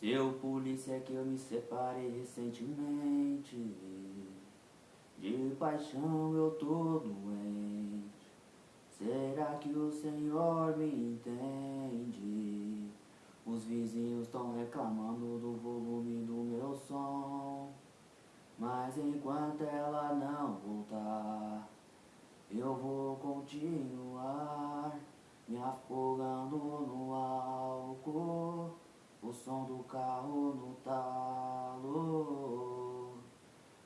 Seu polícia que eu me separei recentemente. De paixão eu tô doente. Será que o Senhor me entende? Os vizinhos estão reclamando do volume do meu som. Mas enquanto ela não voltar Eu vou continuar Me afogando no álcool o som do carro no talo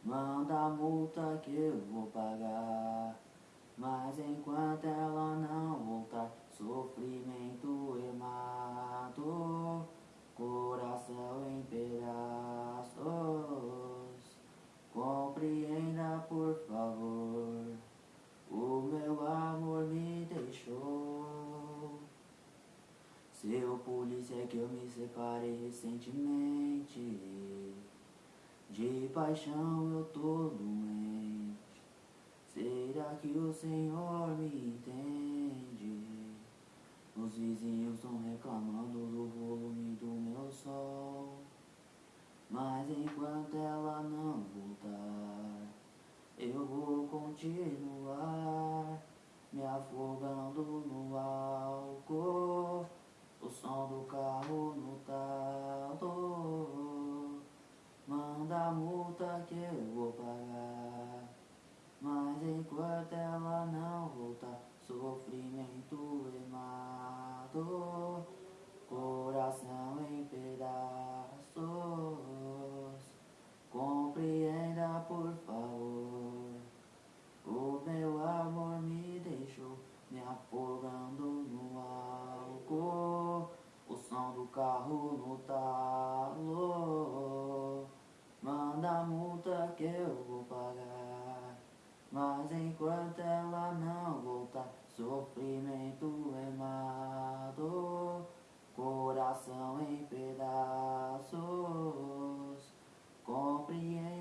Manda a multa que eu vou pagar. Mas enquanto ela não voltar Sofrimento e mato Coração em pedaços. Compreenda por favor O meu amor me deixou seu polícia é que eu me separei recentemente. De paixão eu tô doente. Será que o Senhor me entende? Os vizinhos estão reclamando do volume do meu sol. Mas enquanto ela não voltar Eu vou continuar Me afogando no álcool som do carro no talo Manda a multa que eu vou pagar. Mas enquanto ela não voltar Sofrimento e mato. Coração em pedaços Compreenda por favor. O meu amor me deixou Me afogando no álcool o som do carro no talo Manda a multa que eu vou pagar. Mas enquanto ela não voltar Sofrimento é mato Coração em pedaços. Compreende